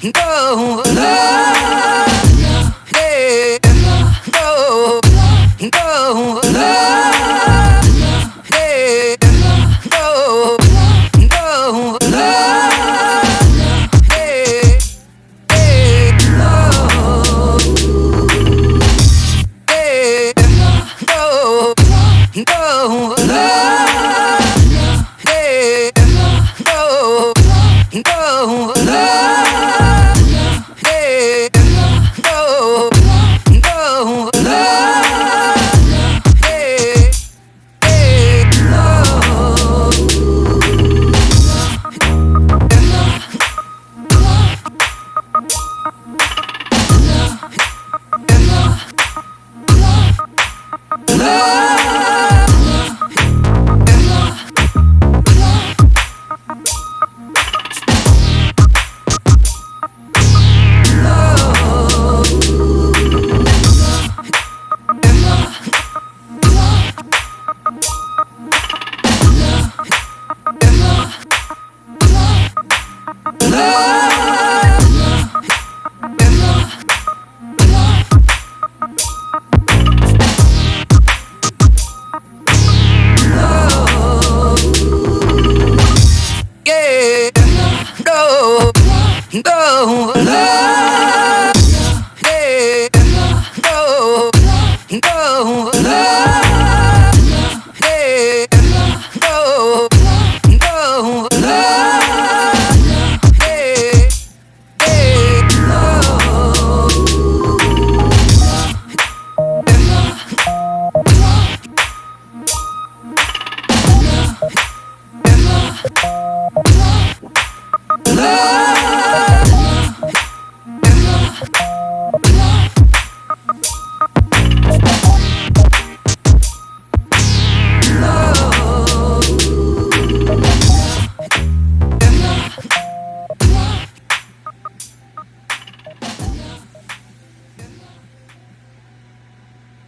go, no, yeah, go, go, yeah, go, go, yeah, yeah, go, yeah, go, go. Oh. go, go, go, go, love.